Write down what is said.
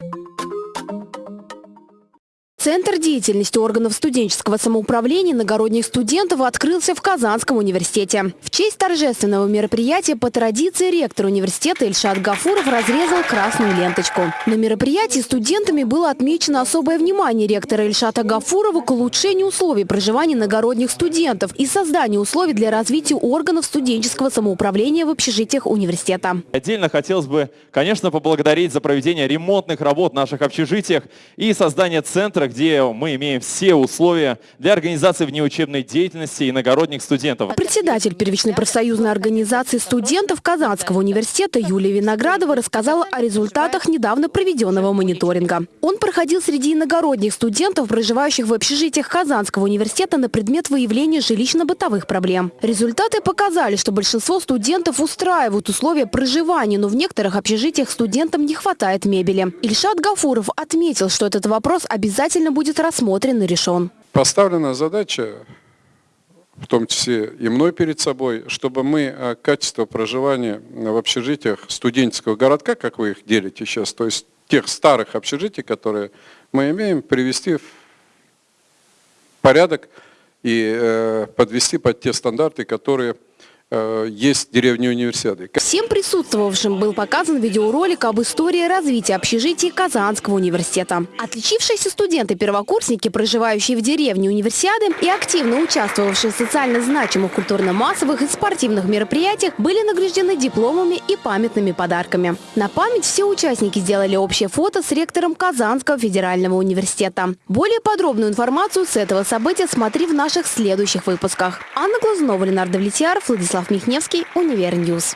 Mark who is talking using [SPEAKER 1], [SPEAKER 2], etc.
[SPEAKER 1] you Центр деятельности органов студенческого самоуправления иногородних студентов открылся в Казанском университете. В честь торжественного мероприятия по традиции ректор университета Ильшат Гафуров разрезал красную ленточку. На мероприятии студентами было отмечено особое внимание ректора Ильшата Гафурова к улучшению условий проживания иногородних студентов и созданию условий для развития органов студенческого самоуправления в общежитиях университета.
[SPEAKER 2] Отдельно хотелось бы, конечно, поблагодарить за проведение ремонтных работ в наших общежитиях и создание центра, где мы имеем все условия для организации внеучебной деятельности иногородних студентов.
[SPEAKER 1] Председатель первичной профсоюзной организации студентов Казанского университета Юлия Виноградова рассказала о результатах недавно проведенного мониторинга. Он проходил среди иногородних студентов, проживающих в общежитиях Казанского университета на предмет выявления жилищно-бытовых проблем. Результаты показали, что большинство студентов устраивают условия проживания, но в некоторых общежитиях студентам не хватает мебели. Ильшат Гафуров отметил, что этот вопрос обязательно обязательно будет рассмотрен и решен.
[SPEAKER 3] Поставлена задача, в том числе и мной перед собой, чтобы мы э, качество проживания в общежитиях студенческого городка, как вы их делите сейчас, то есть тех старых общежитий, которые мы имеем, привести в порядок и э, подвести под те стандарты, которые есть деревни универсиады.
[SPEAKER 1] Всем присутствовавшим был показан видеоролик об истории развития общежитий Казанского университета. Отличившиеся студенты-первокурсники, проживающие в деревне универсиады и активно участвовавшие в социально значимых культурно-массовых и спортивных мероприятиях, были награждены дипломами и памятными подарками. На память все участники сделали общее фото с ректором Казанского федерального университета. Более подробную информацию с этого события смотри в наших следующих выпусках. Анна Глазунова, Ленар Давлетьяров, Владислав Михневский, Универ News.